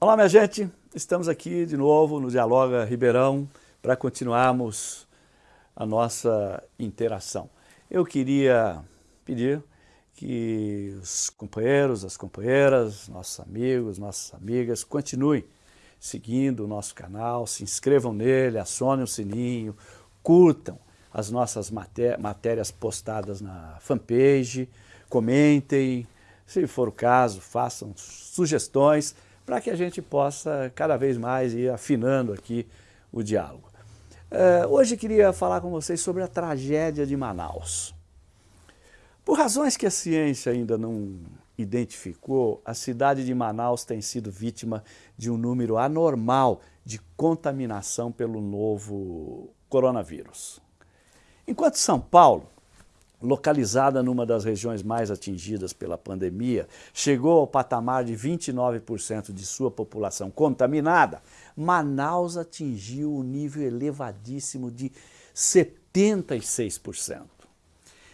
Olá, minha gente. Estamos aqui de novo no Dialoga Ribeirão para continuarmos a nossa interação. Eu queria pedir que os companheiros, as companheiras, nossos amigos, nossas amigas continuem seguindo o nosso canal, se inscrevam nele, acionem o sininho, curtam as nossas matérias postadas na fanpage, comentem, se for o caso, façam sugestões para que a gente possa cada vez mais ir afinando aqui o diálogo. Uh, hoje queria falar com vocês sobre a tragédia de Manaus. Por razões que a ciência ainda não identificou, a cidade de Manaus tem sido vítima de um número anormal de contaminação pelo novo coronavírus. Enquanto São Paulo localizada numa das regiões mais atingidas pela pandemia, chegou ao patamar de 29% de sua população contaminada, Manaus atingiu o um nível elevadíssimo de 76%.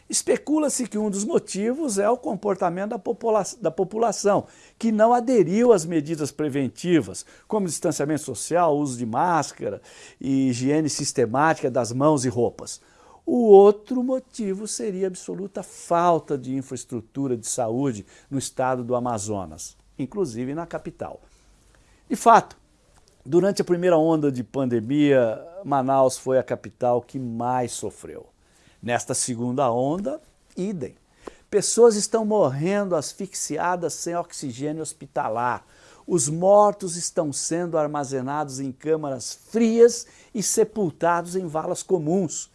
Especula-se que um dos motivos é o comportamento da, popula da população, que não aderiu às medidas preventivas, como distanciamento social, uso de máscara e higiene sistemática das mãos e roupas. O outro motivo seria a absoluta falta de infraestrutura de saúde no estado do Amazonas, inclusive na capital. De fato, durante a primeira onda de pandemia, Manaus foi a capital que mais sofreu. Nesta segunda onda, idem. Pessoas estão morrendo asfixiadas sem oxigênio hospitalar. Os mortos estão sendo armazenados em câmaras frias e sepultados em valas comuns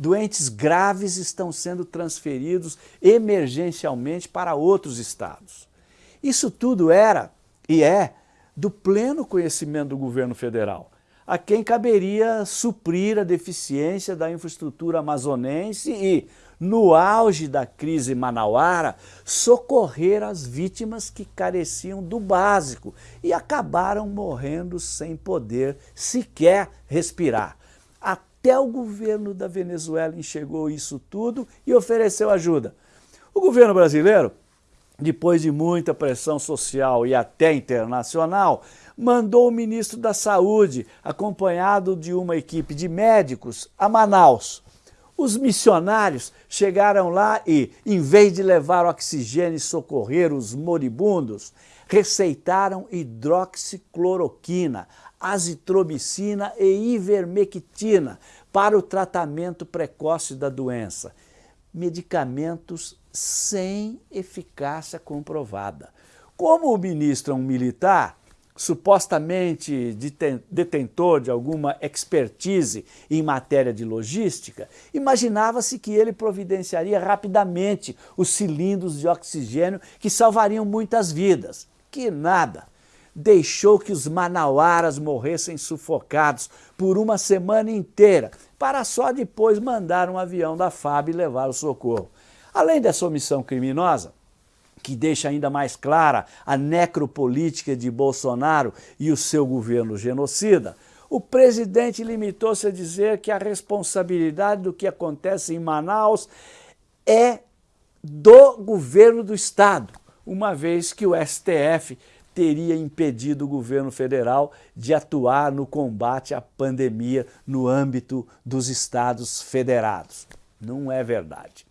doentes graves estão sendo transferidos emergencialmente para outros estados. Isso tudo era e é do pleno conhecimento do governo federal, a quem caberia suprir a deficiência da infraestrutura amazonense e, no auge da crise manauara, socorrer as vítimas que careciam do básico e acabaram morrendo sem poder sequer respirar. Até o governo da Venezuela enxergou isso tudo e ofereceu ajuda. O governo brasileiro, depois de muita pressão social e até internacional, mandou o ministro da Saúde, acompanhado de uma equipe de médicos, a Manaus. Os missionários chegaram lá e, em vez de levar oxigênio e socorrer os moribundos, receitaram hidroxicloroquina, azitromicina e ivermectina para o tratamento precoce da doença. Medicamentos sem eficácia comprovada. Como o ministro é um militar, supostamente detentor de alguma expertise em matéria de logística, imaginava-se que ele providenciaria rapidamente os cilindros de oxigênio que salvariam muitas vidas. Que nada! Deixou que os manauaras morressem sufocados por uma semana inteira, para só depois mandar um avião da FAB levar o socorro. Além dessa omissão criminosa, que deixa ainda mais clara a necropolítica de Bolsonaro e o seu governo genocida, o presidente limitou-se a dizer que a responsabilidade do que acontece em Manaus é do governo do Estado, uma vez que o STF teria impedido o governo federal de atuar no combate à pandemia no âmbito dos estados federados. Não é verdade.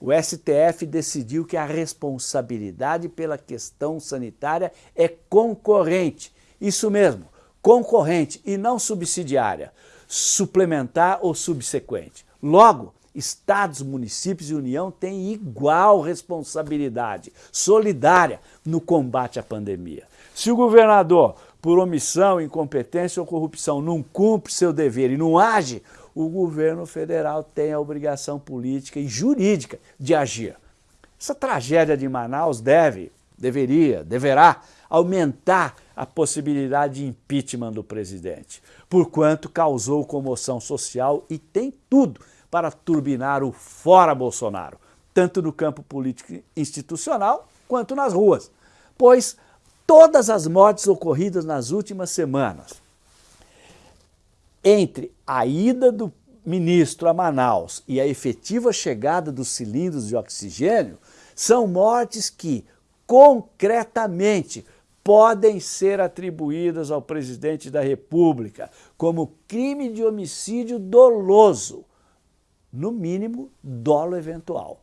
O STF decidiu que a responsabilidade pela questão sanitária é concorrente. Isso mesmo, concorrente e não subsidiária, suplementar ou subsequente. Logo, estados, municípios e União têm igual responsabilidade solidária no combate à pandemia. Se o governador, por omissão, incompetência ou corrupção, não cumpre seu dever e não age, o governo federal tem a obrigação política e jurídica de agir. Essa tragédia de Manaus deve, deveria, deverá aumentar a possibilidade de impeachment do presidente, porquanto causou comoção social e tem tudo para turbinar o fora Bolsonaro, tanto no campo político institucional quanto nas ruas, pois todas as mortes ocorridas nas últimas semanas, entre a ida do ministro a Manaus e a efetiva chegada dos cilindros de oxigênio, são mortes que, concretamente, podem ser atribuídas ao presidente da República como crime de homicídio doloso, no mínimo dolo eventual.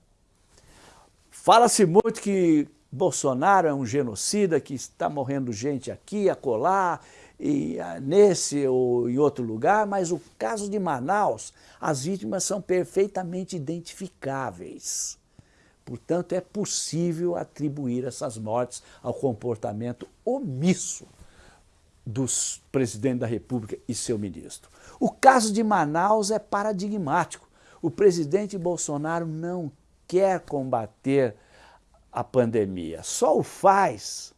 Fala-se muito que Bolsonaro é um genocida, que está morrendo gente aqui, acolá, e, ah, nesse ou em outro lugar, mas o caso de Manaus, as vítimas são perfeitamente identificáveis. Portanto, é possível atribuir essas mortes ao comportamento omisso do presidente da República e seu ministro. O caso de Manaus é paradigmático. O presidente Bolsonaro não quer combater a pandemia, só o faz,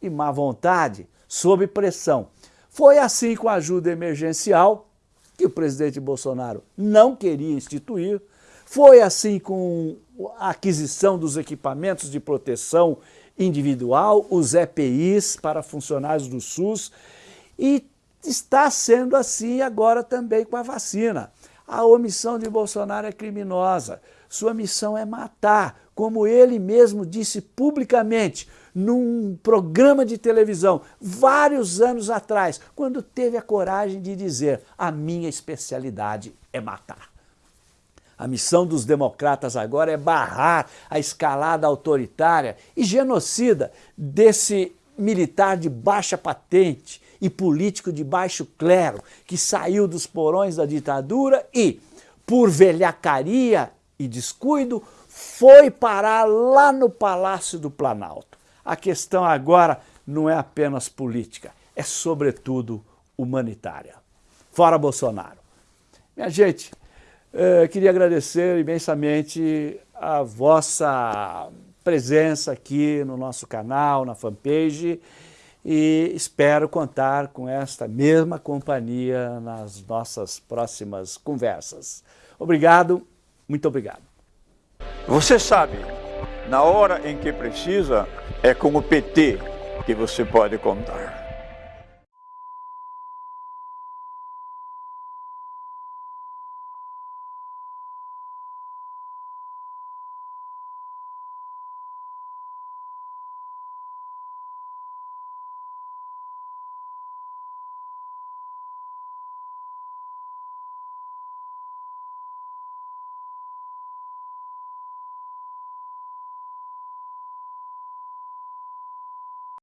e má vontade, sob pressão. Foi assim com a ajuda emergencial, que o presidente Bolsonaro não queria instituir, foi assim com a aquisição dos equipamentos de proteção individual, os EPIs para funcionários do SUS, e está sendo assim agora também com a vacina. A omissão de Bolsonaro é criminosa. Sua missão é matar, como ele mesmo disse publicamente num programa de televisão, vários anos atrás, quando teve a coragem de dizer a minha especialidade é matar. A missão dos democratas agora é barrar a escalada autoritária e genocida desse militar de baixa patente e político de baixo clero que saiu dos porões da ditadura e, por velhacaria e descuido, foi parar lá no Palácio do Planalto. A questão agora não é apenas política, é sobretudo humanitária. Fora Bolsonaro. Minha gente, eh, queria agradecer imensamente a vossa presença aqui no nosso canal, na fanpage, e espero contar com esta mesma companhia nas nossas próximas conversas. Obrigado, muito obrigado. Você sabe, na hora em que precisa, é com o PT que você pode contar.